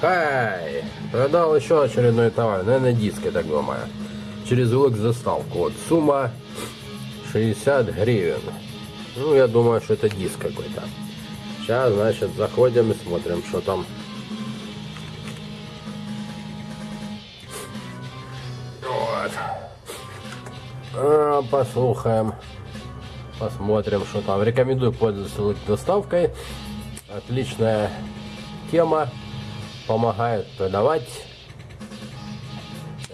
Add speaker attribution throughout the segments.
Speaker 1: Хай! Продал еще очередной товар, наверное, диск, я так. Через улык заставку. Вот сумма 60 гривен. Ну, я думаю, что это диск какой-то. Сейчас, значит, заходим и смотрим, что там. Вот. А, послушаем. Посмотрим, что там. Рекомендую пользоваться доставкой. Отличная тема. Помогает продавать.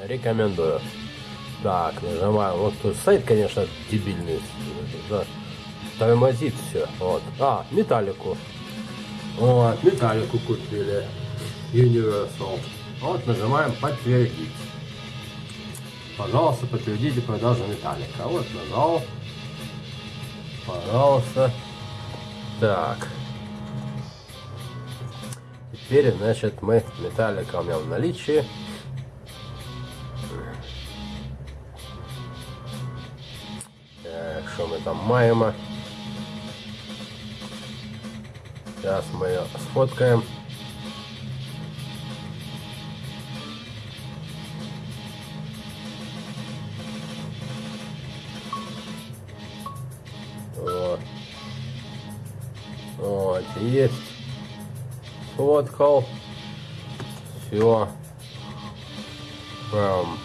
Speaker 1: Рекомендую. Так, нажимаем. Вот тут сайт, конечно, дебильный. Да. Тормозит все. Вот. А, металлику. Вот, металлику купили. Universal. Вот, нажимаем подтвердить. Пожалуйста, подтвердите продажу металлика. Вот, нажал. Пожалуйста. Так. Теперь, значит, мы металлика у меня в наличии. Так, что мы там маємо? Сейчас мы ее сфоткаем. Вот. Вот, есть. Сфоткал. Все. Прям.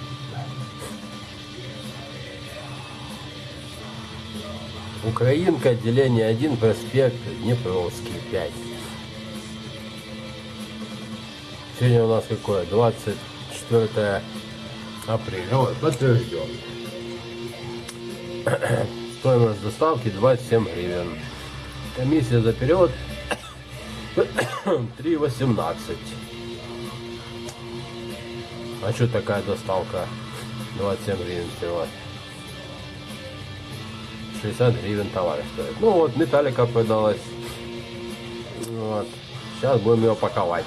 Speaker 1: Украинка, отделение 1, проспект Днепровский, 5. Сегодня у нас какое? 24 апреля. Вот, подтвержден. Стоимость доставки 27 гривен. Комиссия за перевод 3,18. А что такая доставка? 27 гривен всего. 60 гривен товар стоит. Ну вот, металлика продалась. Вот. Сейчас будем ее паковать.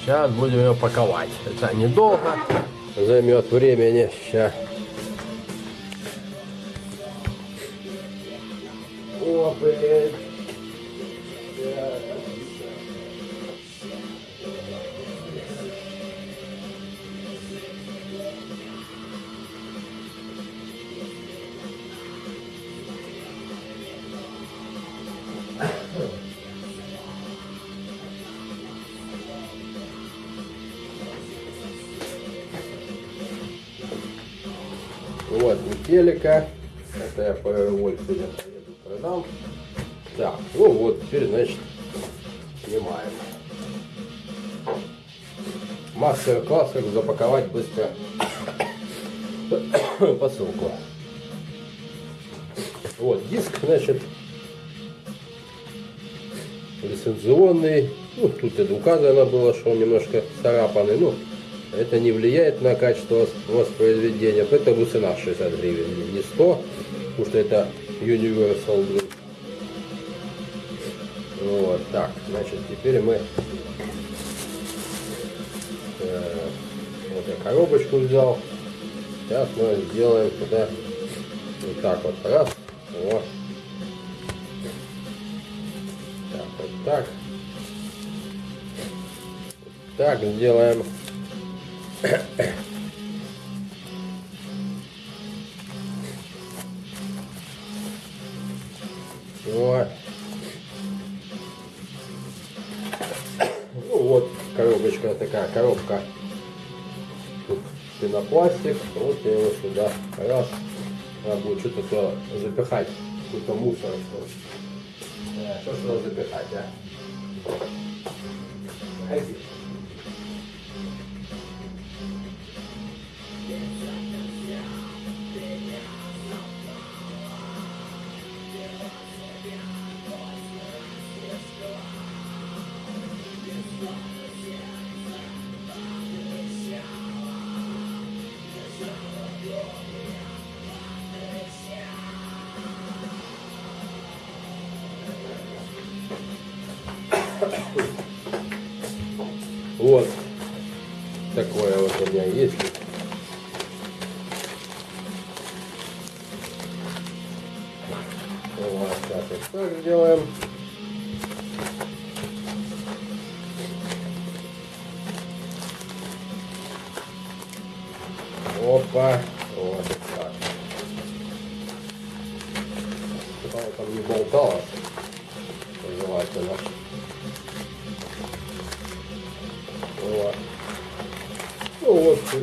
Speaker 1: Сейчас будем ее паковать. Это недолго. Займет времени. Сейчас. О, блин. Вот, метелика. Это я по Вольфу продам. Так, ну вот, теперь, значит, снимаем. Мастер-класс, как запаковать быстро посылку. Вот, диск, значит, лицензионный. Ну, тут это указано было, что он немножко царапанный. Ну, это не влияет на качество воспроизведения, поэтому цена 60 гривен, не 100, потому что это Universal. блин. Вот так, значит, теперь мы э, вот я коробочку взял. Сейчас мы сделаем туда вот так вот, раз, вот. Так, вот так. Так сделаем. Пенопластик. Вот я его сюда раз. Надо будет что-то туда запихать. Какой-то мусор. Что, Э, что сюда запихать, а? Погоди. Вот. Такое вот у меня есть. Ну, вот так вот делаем. Опа. Вот так. Там не болталось.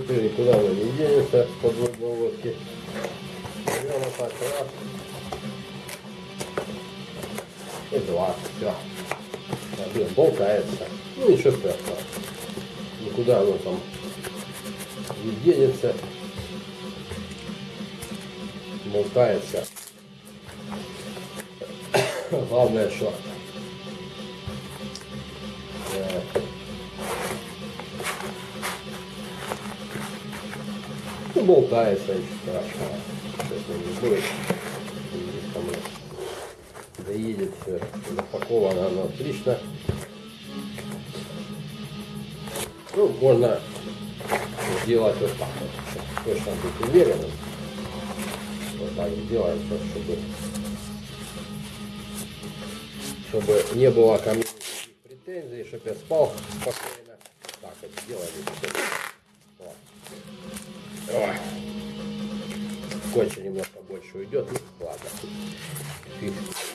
Speaker 1: Теперь никуда оно не денется с подводной лодки. Берем вот так раз. И два. Все. Блин, болтается. Ну ничего страшного. Никуда оно там не денется. Болтается. Главное, что болтается, ничего страшного. Сейчас не будет. Там доедет все запаковано оно отлично. Ну, можно сделать вот так вот. Точно быть уверенным. Вот так сделаем, чтобы, чтобы не было ко мне претензий, чтобы я спал спокойно. Так вот сделали. Ой. Скотча немножко больше уйдет. Ну, ладно. Фиг.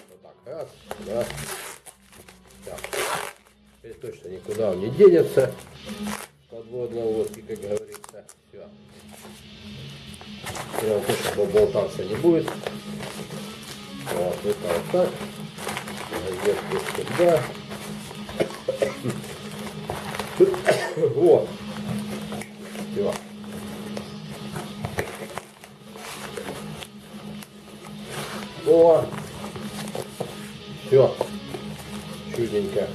Speaker 1: Вот так. Раз, раз. Так. Теперь точно никуда он не денется подводной лодки, как говорится. Все. Прям точно болтаться не будет. Вот, вот так. Газетку сюда. Вот. О! Все. Чудненько.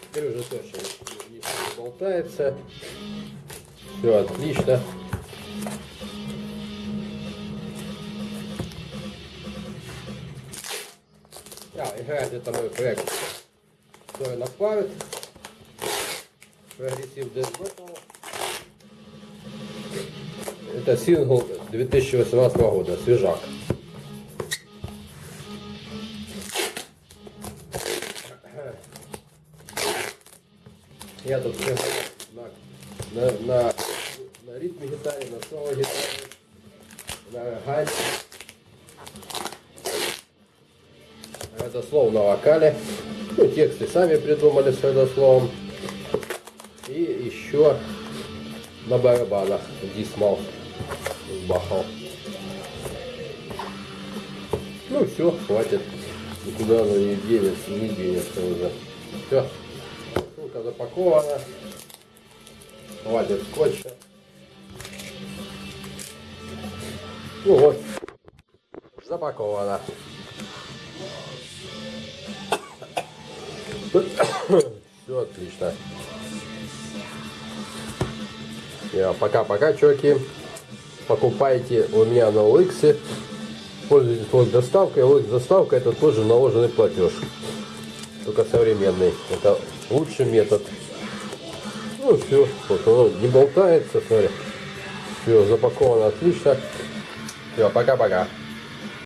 Speaker 1: Теперь уже точно не, болтается. Все отлично. А, играет это мой проект. Который направит. Прогрессив Death Metal. Это сингл 2018 года, свежак. Я тут все на, на, на, на ритме гитаре, на соло гитаре, на гайде. Это слово на вокале. Ну, тексты сами придумали с это словом. И еще на барабанах дисмал бахал. Ну все, хватит. Никуда оно не денется, не денется уже. Все. Ссылка запакована. Хватит скотча. Ну вот. Запаковано. Все отлично. Пока-пока, чуваки. Покупайте у меня на OLX. Пользуйтесь вот доставкой. OLX доставка это тоже наложенный платеж. Только современный. Это лучший метод. Ну все, вот оно не болтается, смотри. Все, запаковано отлично. Все, пока-пока.